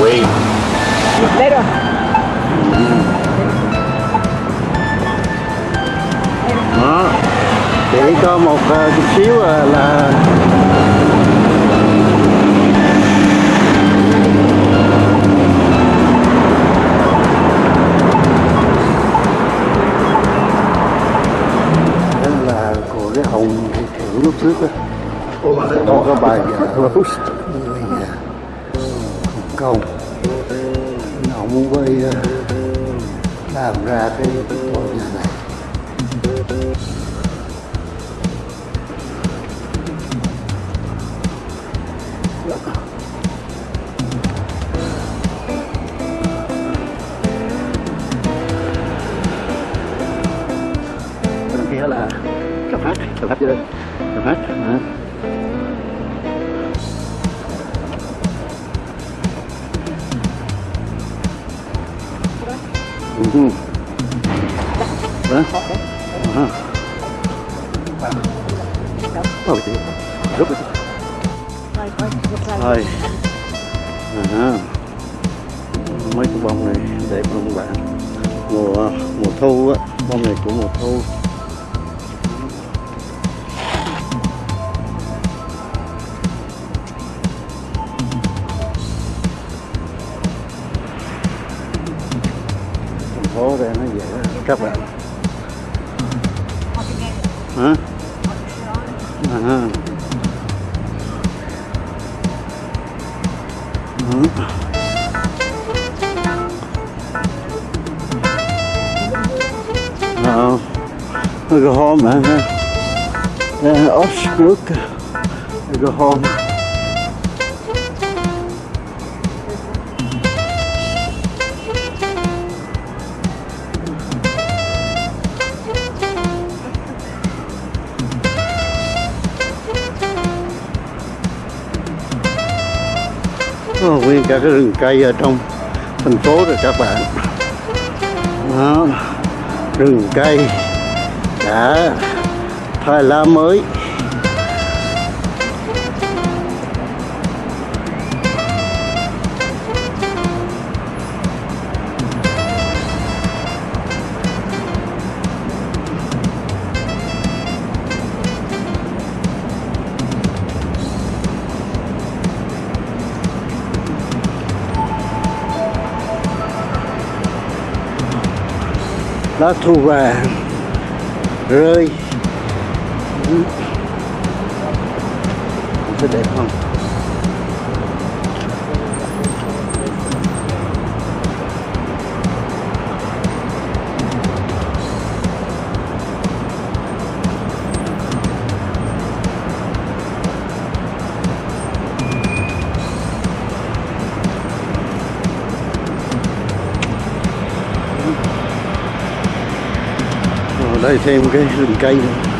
Quỳ Đây rồi. đó chỉ có một ờ, chút xíu ờ, là đó là của cái hồng thử lúc trước đó có bài dạ Rose người nhà Hồng muốn ờ, làm ra cái tòa nhà này bên kia là cà phát cà phát chưa đây. Ừ. Đó. Đó. Ôi, chị. Rút rồi. Thôi, thôi, một lần. Thôi. À. Mấy cái bông này để các bạn mùa mùa thu á, bông này của mùa thu. Các bạn hả à. Ừ. Ờ, cái hôm mà Osbrook cái hôm Có nguyên cả cái rừng cây ở trong thành phố rồi các bạn. Đó, rừng cây đã thay lá mới. Lá thu vàng rơi. Sẽ đẹp không? Ở đây thêm cái rừng cây nữa.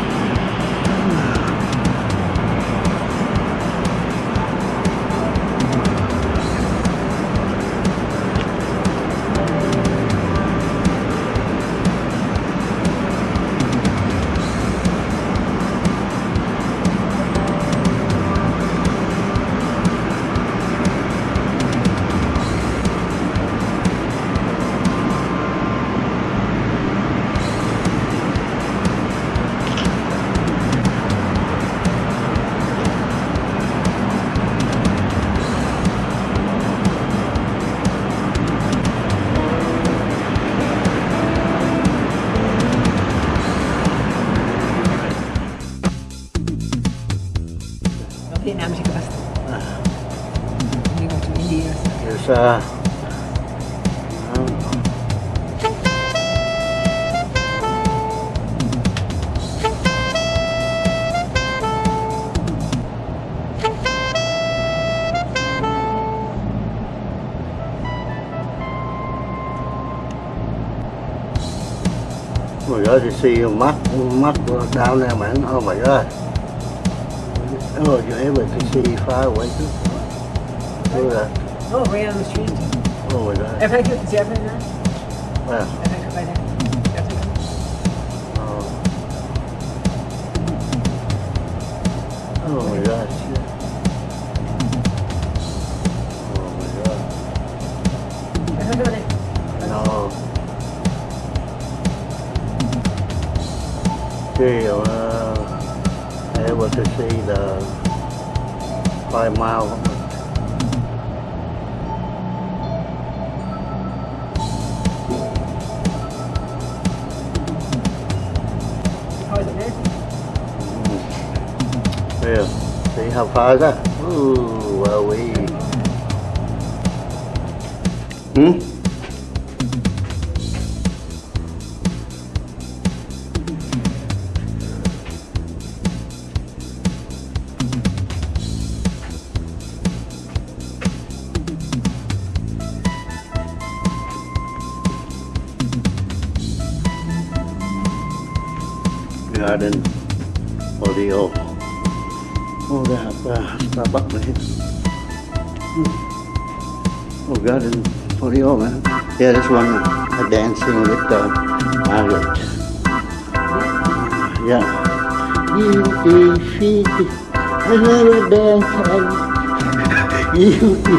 Vietnam sih pasti. Ini kok cuma India. Biasa. Oh my god, you see your map, map down there, man. Oh my god. Oh, you're able to far, wasn't it? Look at that. Oh, right on the street. Oh my God. If I could Japan now. Wow. How far is that? Ooh, well we. Hmm? Garden Audio. Have uh, Starbucks here. Hmm. Oh, Garden Audio, man. Yeah, this one uh, dancing with uh, Margaret. Yeah. You defeat I never dance you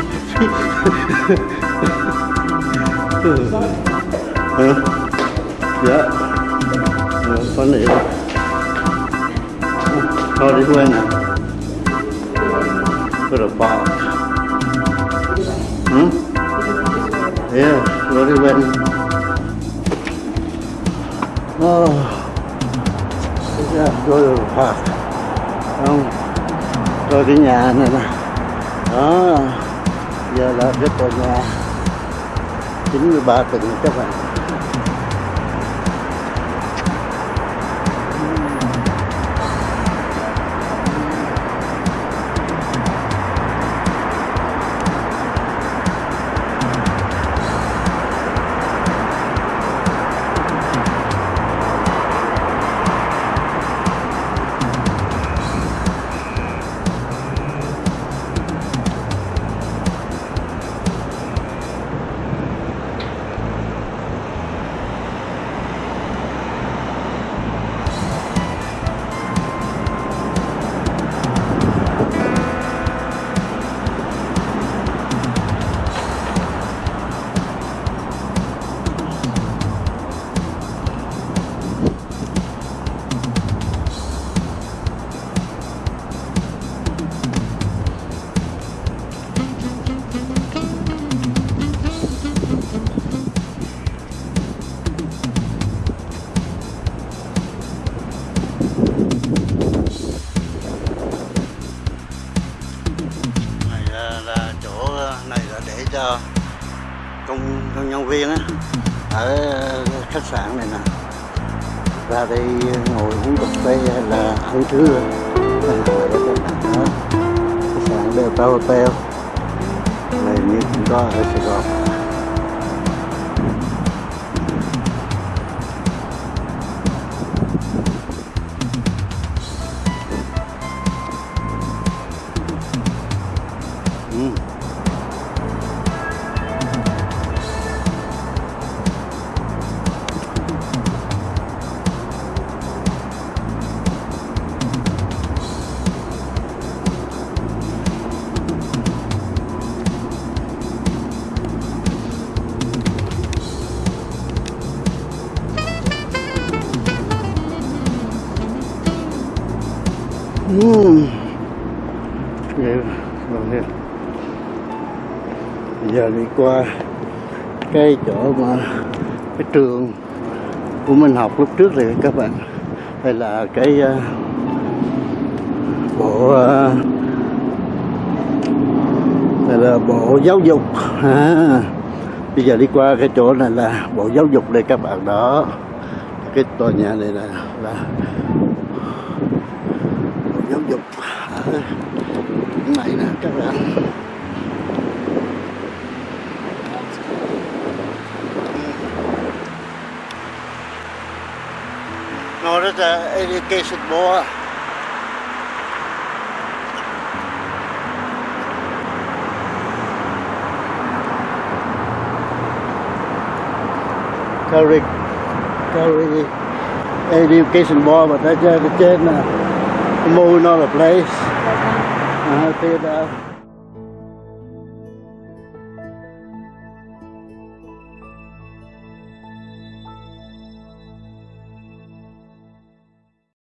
huh? Yeah. Uh, funny. Oh, this one. Put a box. Hmm? Yeah, really well. Oh, yeah, go to the park. Không, tôi cái nhà này nè. Đó, giờ là cái tòa nhà 93 tầng các bạn. Công nhân viên á, ở khách sạn này nè. Ra đây ngồi uống cà phê là ăn trưa. Đó. Khách sạn Delta Hotel này, như cũng có ở Sài Gòn. Bây giờ đi qua cái chỗ mà cái trường của mình học lúc trước thì các bạn đây là cái uh, bộ uh, đây là bộ giáo dục. À, bây giờ đi qua cái chỗ này là bộ giáo dục đây các bạn đó. Cái tòa nhà này là là giáo dục cái này nè các bạn No, education board. Carry, carry education board, that's uh, the trên nè. The moon on the place. Uh, see that.